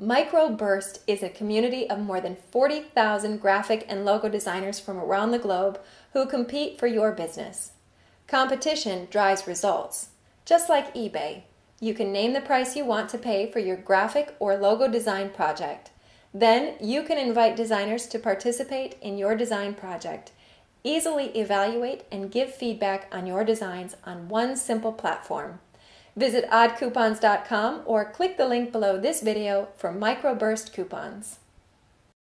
Microburst is a community of more than 40,000 graphic and logo designers from around the globe who compete for your business. Competition drives results. Just like eBay, you can name the price you want to pay for your graphic or logo design project. Then you can invite designers to participate in your design project. Easily evaluate and give feedback on your designs on one simple platform. Visit oddcoupons.com or click the link below this video for microburst coupons.